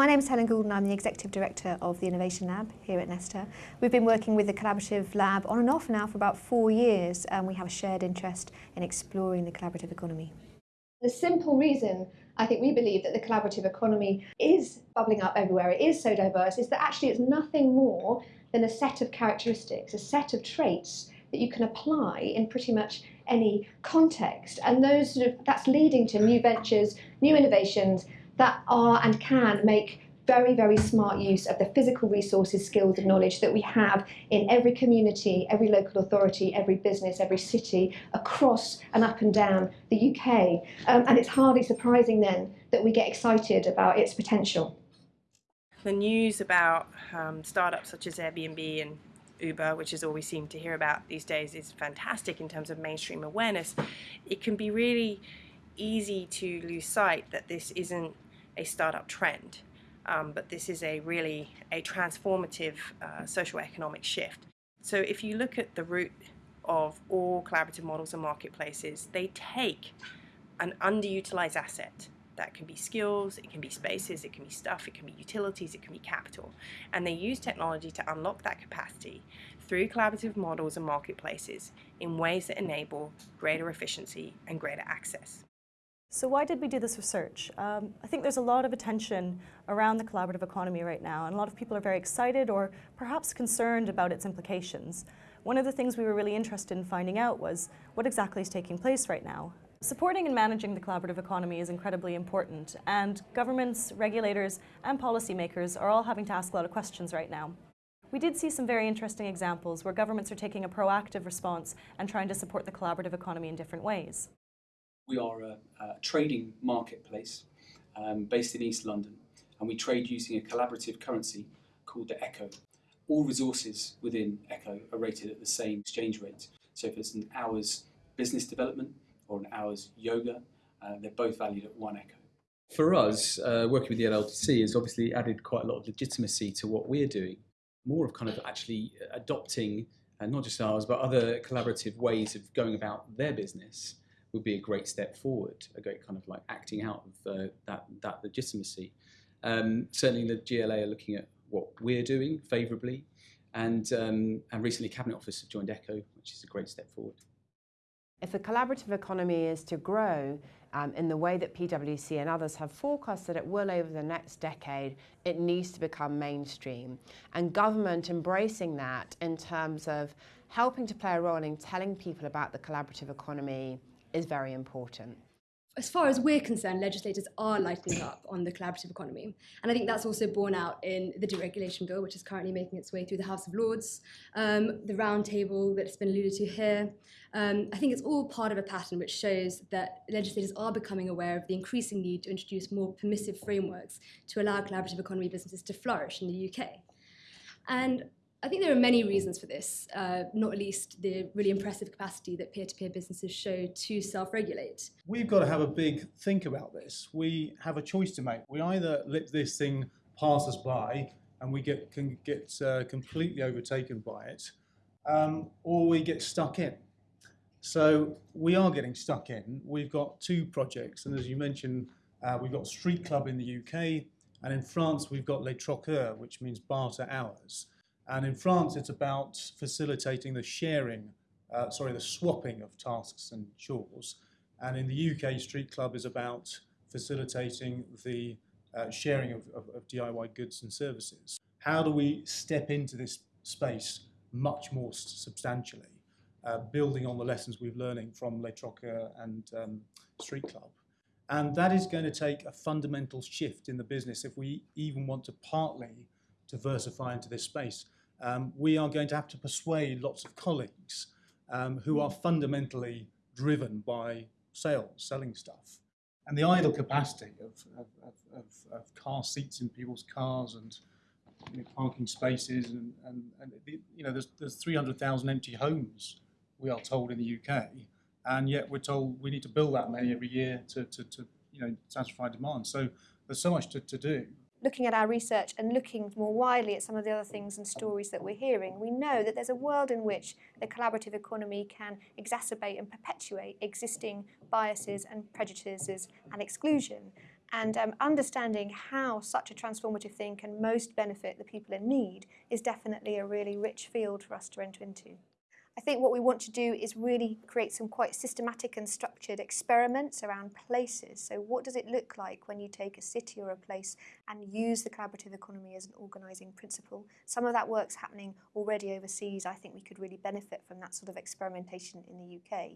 My name is Helen Goulden, I'm the Executive Director of the Innovation Lab here at Nesta. We've been working with the Collaborative Lab on and off now for about four years and we have a shared interest in exploring the collaborative economy. The simple reason I think we believe that the collaborative economy is bubbling up everywhere, it is so diverse, is that actually it's nothing more than a set of characteristics, a set of traits that you can apply in pretty much any context. And those sort of, that's leading to new ventures, new innovations, that are and can make very, very smart use of the physical resources, skills and knowledge that we have in every community, every local authority, every business, every city, across and up and down the UK. Um, and it's hardly surprising then that we get excited about its potential. The news about um, startups such as Airbnb and Uber, which is all we seem to hear about these days, is fantastic in terms of mainstream awareness. It can be really easy to lose sight that this isn't a startup trend, um, but this is a really a transformative uh, social economic shift. So if you look at the root of all collaborative models and marketplaces, they take an underutilized asset. That can be skills, it can be spaces, it can be stuff, it can be utilities, it can be capital. And they use technology to unlock that capacity through collaborative models and marketplaces in ways that enable greater efficiency and greater access. So why did we do this research? Um, I think there's a lot of attention around the collaborative economy right now, and a lot of people are very excited or perhaps concerned about its implications. One of the things we were really interested in finding out was what exactly is taking place right now. Supporting and managing the collaborative economy is incredibly important, and governments, regulators, and policymakers are all having to ask a lot of questions right now. We did see some very interesting examples where governments are taking a proactive response and trying to support the collaborative economy in different ways. We are a, a trading marketplace um, based in East London and we trade using a collaborative currency called the Echo. All resources within Echo are rated at the same exchange rate. So if it's an hour's business development or an hour's yoga, uh, they're both valued at one Echo. For us, uh, working with the LLDC has obviously added quite a lot of legitimacy to what we're doing. More of kind of actually adopting, and uh, not just ours, but other collaborative ways of going about their business would be a great step forward, a great kind of like acting out of uh, that, that legitimacy. Um, certainly the GLA are looking at what we're doing favourably and, um, and recently Cabinet Office have joined ECHO, which is a great step forward. If the collaborative economy is to grow um, in the way that PwC and others have forecasted it will over the next decade, it needs to become mainstream. And government embracing that in terms of helping to play a role in telling people about the collaborative economy, is very important. As far as we're concerned, legislators are lightening up on the collaborative economy. And I think that's also borne out in the deregulation bill, which is currently making its way through the House of Lords, um, the roundtable that's been alluded to here. Um, I think it's all part of a pattern which shows that legislators are becoming aware of the increasing need to introduce more permissive frameworks to allow collaborative economy businesses to flourish in the UK. And I think there are many reasons for this, uh, not least the really impressive capacity that peer-to-peer -peer businesses show to self-regulate. We've got to have a big think about this. We have a choice to make. We either let this thing pass us by and we get can get uh, completely overtaken by it, um, or we get stuck in. So we are getting stuck in. We've got two projects, and as you mentioned, uh, we've got Street Club in the UK, and in France we've got Les Troqueurs, which means barter hours. And in France, it's about facilitating the sharing, uh, sorry, the swapping of tasks and chores. And in the UK, Street Club is about facilitating the uh, sharing of, of, of DIY goods and services. How do we step into this space much more substantially, uh, building on the lessons we've learning from Le Troqueurs and um, Street Club? And that is going to take a fundamental shift in the business if we even want to partly diversify into this space um, we are going to have to persuade lots of colleagues um, who are fundamentally driven by sales, selling stuff. And the idle capacity of, of, of, of car seats in people's cars and you know, parking spaces and, and, and you know, there's, there's 300,000 empty homes, we are told in the UK, and yet we're told we need to build that many every year to, to, to you know, satisfy demand. So there's so much to, to do looking at our research and looking more widely at some of the other things and stories that we're hearing, we know that there's a world in which the collaborative economy can exacerbate and perpetuate existing biases and prejudices and exclusion. And um, understanding how such a transformative thing can most benefit the people in need is definitely a really rich field for us to enter into. I think what we want to do is really create some quite systematic and structured experiments around places. So what does it look like when you take a city or a place and use the collaborative economy as an organising principle? Some of that work's happening already overseas. I think we could really benefit from that sort of experimentation in the UK.